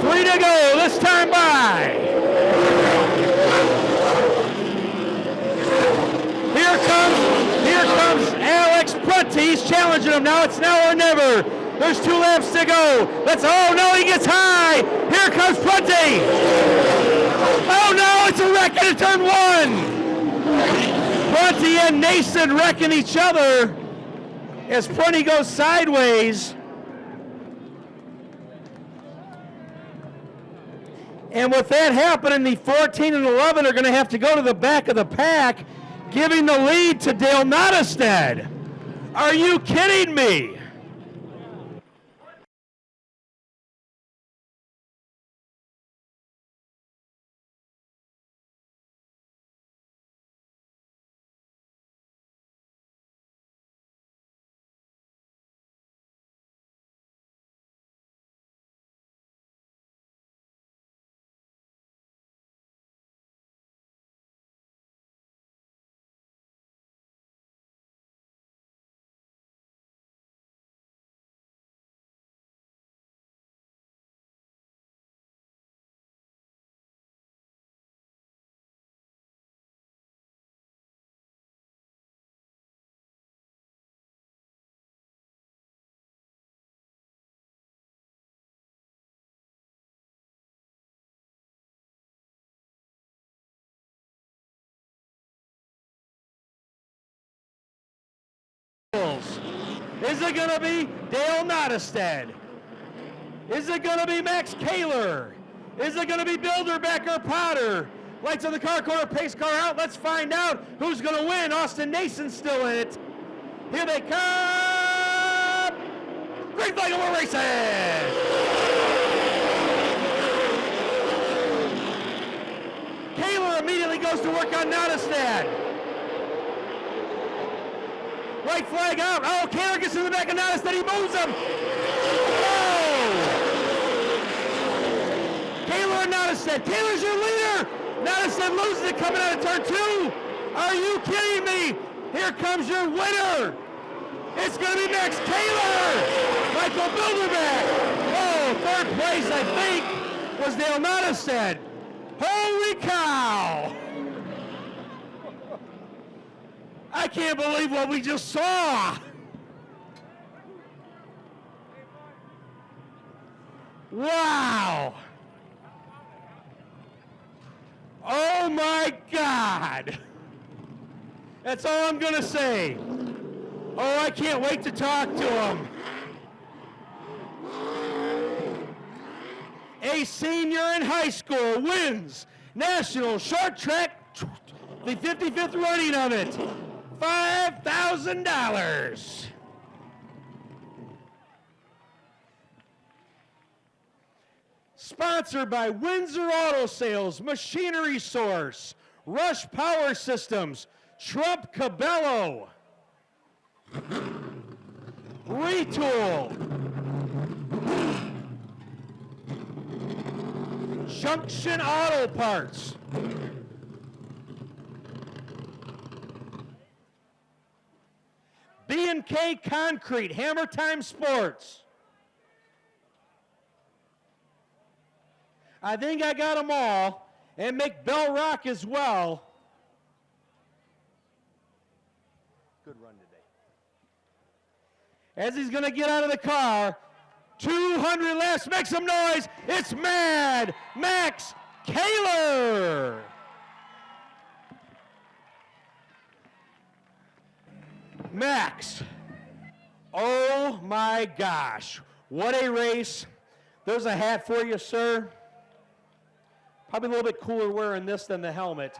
Three to go this time by. Here comes, here comes Alex Prunty. He's challenging him now. It's now or never. There's two laps to go. Let's, oh no, he gets high. Here comes Prunty. Oh no, it's a wreck into turn one. Prunty and Nason wrecking each other as Prunty goes sideways. And with that happening, the 14 and 11 are going to have to go to the back of the pack, giving the lead to Dale Nottestad. Are you kidding me? Is it going to be Dale Nottestad? Is it going to be Max Kaler? Is it going to be Bilderbecker Potter? Lights on the car corner, pace car out. Let's find out who's going to win. Austin Nason's still in it. Here they come. Green flag and we're racing. Kaler immediately goes to work on Nottestad. Right flag out. Oh, Kaler gets in the back of Nottestad. He moves him. Oh! Kaler and Nottestad. Kaler's your leader. Nottestad loses it coming out of turn two. Are you kidding me? Here comes your winner. It's going to be Max Kaler. Michael Bilderback. Oh, third place, I think, was Dale Nottestad. Holy cow! I can't believe what we just saw. Wow. Oh my God. That's all I'm going to say. Oh, I can't wait to talk to him. a senior in high school, wins national short track, the 55th running of it. $5,000. Sponsored by Windsor Auto Sales, Machinery Source, Rush Power Systems, Trump Cabello, Retool, Junction Auto Parts. B&K Concrete, Hammer Time Sports. I think I got them all. And McBell Rock as well. Good run today. As he's going to get out of the car, 200 less. Make some noise. It's Mad Max Kaler. Max. Oh my gosh. What a race. There's a hat for you, sir. Probably a little bit cooler wearing this than the helmet.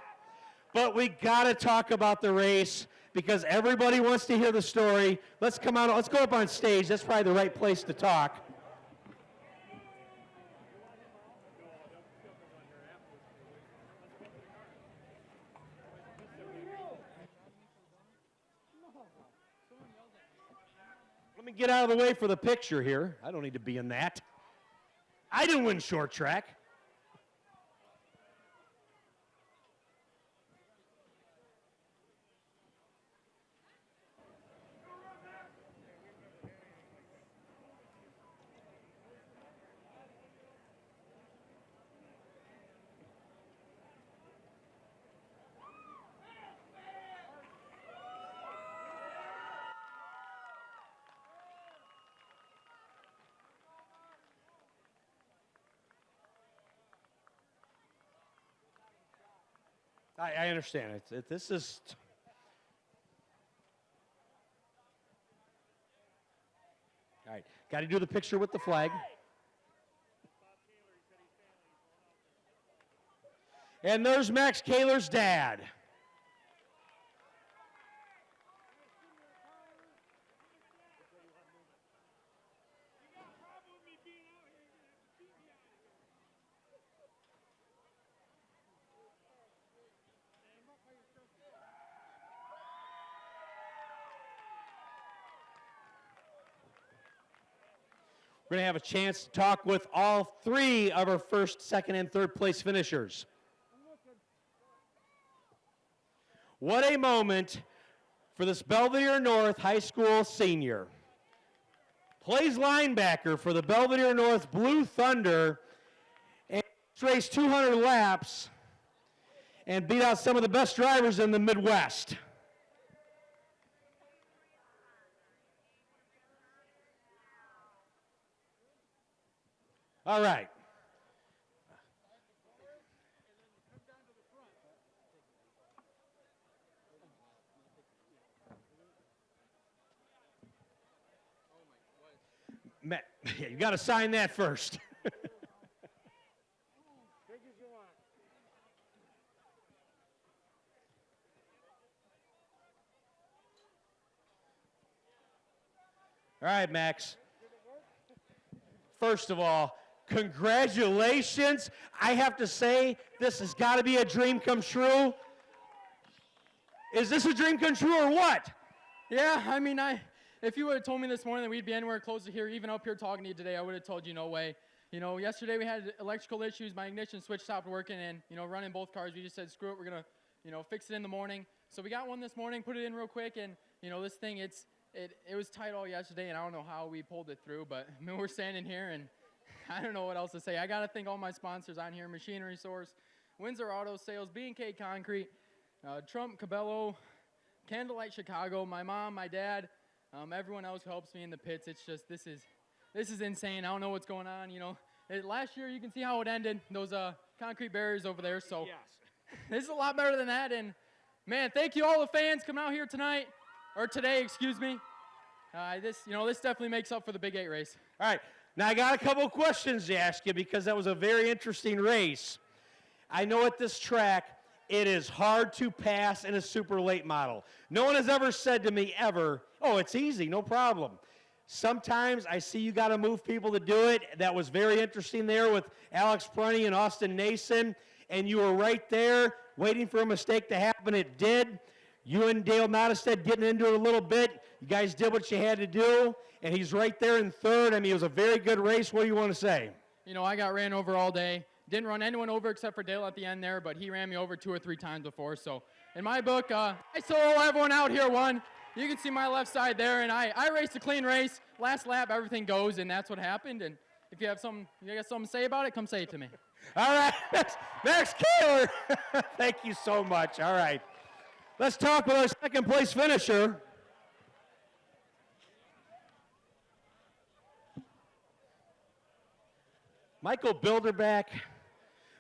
But we got to talk about the race because everybody wants to hear the story. Let's come out. Let's go up on stage. That's probably the right place to talk. Get out of the way for the picture here. I don't need to be in that. I didn't win short track. I, I understand it. it. This is. All right, got to do the picture with the flag. And there's Max Kaler's dad. We're going to have a chance to talk with all three of our first, second, and third place finishers. What a moment for this Belvidere North High School senior. Plays linebacker for the Belvidere North Blue Thunder and raced 200 laps and beat out some of the best drivers in the Midwest. All right. Matt, yeah, you got to sign that first. All right, Max. First of all, Congratulations. I have to say, this has got to be a dream come true. Is this a dream come true or what? Yeah, I mean, I if you would have told me this morning that we'd be anywhere close to here, even up here talking to you today, I would have told you no way. You know, yesterday we had electrical issues. My ignition switch stopped working, and you know, running both cars, we just said, screw it, we're gonna, you know, fix it in the morning. So we got one this morning, put it in real quick, and you know, this thing, it's it it was tight all yesterday, and I don't know how we pulled it through, but I mean, we're standing here and I don't know what else to say. I got to thank all my sponsors on here Machinery Source, Windsor Auto Sales, B&K Concrete, uh, Trump Cabello, Candlelight Chicago, my mom, my dad, um, everyone else who helps me in the pits. It's just, this is, this is insane. I don't know what's going on. You know, it, last year you can see how it ended, those uh, concrete barriers over there. So Yes. this is a lot better than that. And man, thank you all the fans coming out here tonight, or today, excuse me. Uh, this, you know, this definitely makes up for the Big Eight race. All right. Now, I got a couple questions to ask you because that was a very interesting race. I know at this track, it is hard to pass in a super late model. No one has ever said to me, ever, oh, it's easy, no problem. Sometimes I see you got to move people to do it. That was very interesting there with Alex Prunty and Austin Nason, and you were right there waiting for a mistake to happen. It did. You and Dale Nottestead getting into it a little bit. You guys did what you had to do, and he's right there in third. I mean, it was a very good race. What do you want to say? You know, I got ran over all day. Didn't run anyone over except for Dale at the end there, but he ran me over two or three times before. So, in my book, uh, I solo everyone out here won. You can see my left side there, and I, I raced a clean race. Last lap, everything goes, and that's what happened. And if you have some, you got something to say about it, come say it to me. All right, Max, Max Kaler. Thank you so much. All right. Let's talk with our second place finisher. Michael Bilderback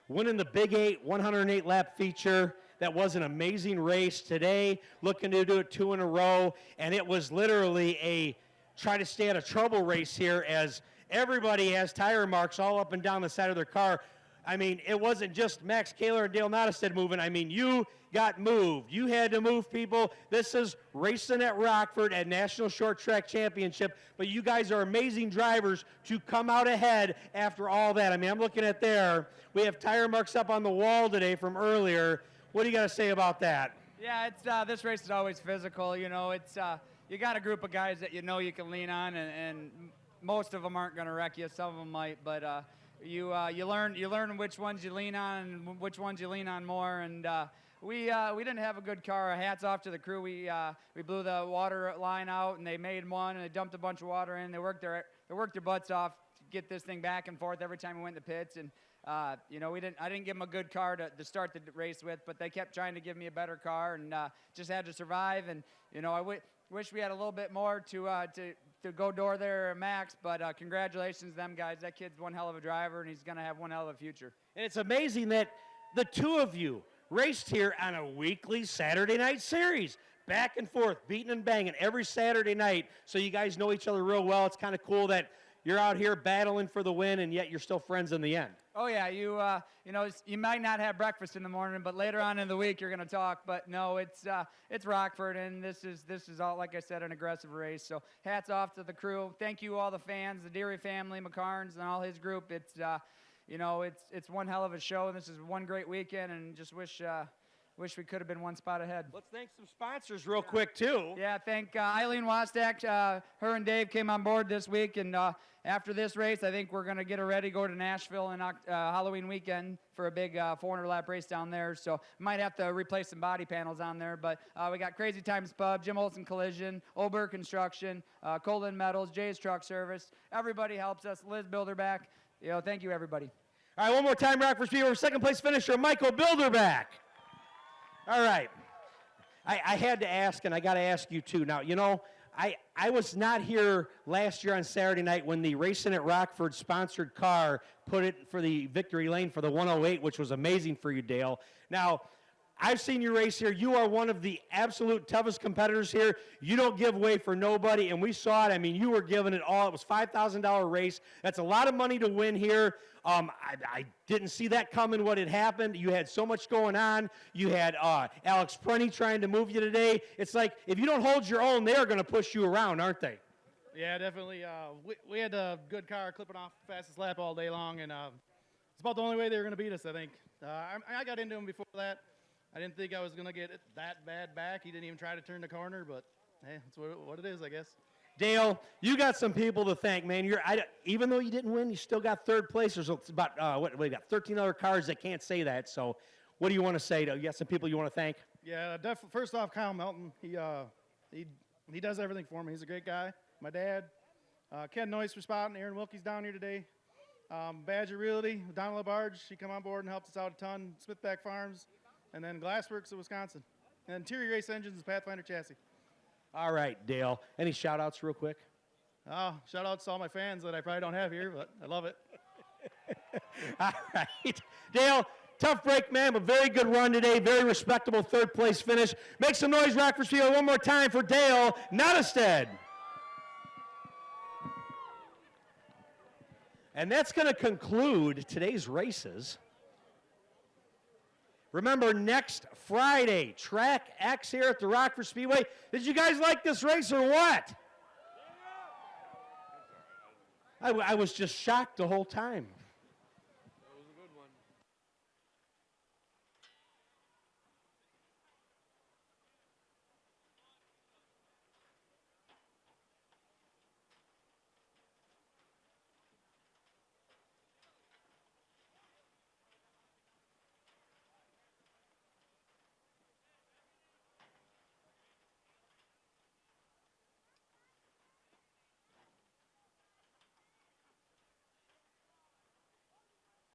winning the Big Eight 108 lap feature. That was an amazing race today, looking to do it two in a row. And it was literally a try to stay out of trouble race here as everybody has tire marks all up and down the side of their car. I mean, it wasn't just Max Kaler and Dale Nottestad moving. I mean, you got moved. You had to move people. This is racing at Rockford at National Short Track Championship, but you guys are amazing drivers to come out ahead after all that. I mean, I'm looking at there. We have tire marks up on the wall today from earlier. What do you got to say about that? Yeah, it's uh, this race is always physical. You know, it's uh, you got a group of guys that you know you can lean on, and, and most of them aren't going to wreck you. Some of them might, but uh, you uh, you learn you learn which ones you lean on and which ones you lean on more. And uh, we uh, we didn't have a good car. Hats off to the crew. We uh, we blew the water line out, and they made one, and they dumped a bunch of water in. They worked their they worked their butts off to get this thing back and forth every time we went to pits. And uh, you know, we didn't. I didn't give them a good car to, to start the race with, but they kept trying to give me a better car, and uh, just had to survive. And you know, I w- wish we had a little bit more to to to go door there, Max. But uh, congratulations, to them guys. That kid's one hell of a driver, and he's gonna have one hell of a future. And it's amazing that the two of you raced here on a weekly Saturday night series. Back and forth, beating and banging every Saturday night. So you guys know each other real well. It's kind of cool that you're out here battling for the win, and yet you're still friends in the end. Oh yeah, you uh, you know you might not have breakfast in the morning, but later on in the week you're gonna talk. But no, it's uh, it's Rockford, and this is this is all like I said, an aggressive race. So hats off to the crew. Thank you all the fans, the Deery family, McCarns, and all his group. It's uh, you know it's it's one hell of a show, and this is one great weekend, and just wish. Uh, Wish we could have been one spot ahead. Let's thank some sponsors real quick, too. Yeah, thank uh, Eileen Wastak. Uh, her and Dave came on board this week, and uh, after this race, I think we're going to get her ready, to go to Nashville on uh, Halloween weekend for a big uh, 400 lap race down there. So might have to replace some body panels on there. But uh, we got Crazy Times Pub, Jim Olson Collision, Ober Construction, uh, Colin Metals, Jay's Truck Service. Everybody helps us. Liz Bilderback. You know, thank you, everybody. All right, one more time, Rockford Speedway, second place finisher, Michael Bilderback. All right. I, I had to ask, and I got to ask you too. Now, you know, I, I was not here last year on Saturday night when the Racing at Rockford sponsored car put it for the victory lane for the 108, which was amazing for you, Dale. Now, I've seen you race here. You are one of the absolute toughest competitors here. You don't give way for nobody, and we saw it. I mean, you were giving it all. It was $5,000 race. That's a lot of money to win here. Um, I, I, didn't see that coming, what had happened. You had so much going on. You had uh, Alex Prunty trying to move you today. It's like if you don't hold your own, they're going to push you around, aren't they? Yeah, definitely. Uh, we, we had a good car clipping off fastest lap all day long, and uh, it's about the only way they were going to beat us, I think. Uh, I, I got into him before that. I didn't think I was going to get it that bad back. He didn't even try to turn the corner, but hey, that's what, what it is, I guess. Dale, you got some people to thank, man. You're I, even though you didn't win, you still got third place. There's about uh, what we got 13 other cars that can't say that. So, what do you want to say? To, you got some people you want to thank? Yeah, def- first off, Kyle Melton. He uh, he he does everything for me. He's a great guy. My dad, uh, Ken Noyce for spotting. Aaron Wilkie's down here today. Um, Badger Realty, Donna LaBarge, she come on board and helped us out a ton. Smithback Farms, and then Glassworks of Wisconsin. And Interior Race Engines is Pathfinder Chassis. All right, Dale. Any shout outs real quick? Oh, shout outs to all my fans that I probably don't have here, but I love it. all right. Dale, tough break, man, but very good run today. Very respectable third place finish. Make some noise, Rockford Field, one more time for Dale Nottestad. And that's going to conclude today's races. Remember, next Friday, Track X here at the Rockford Speedway. Did you guys like this race or what? I, was just shocked the whole time.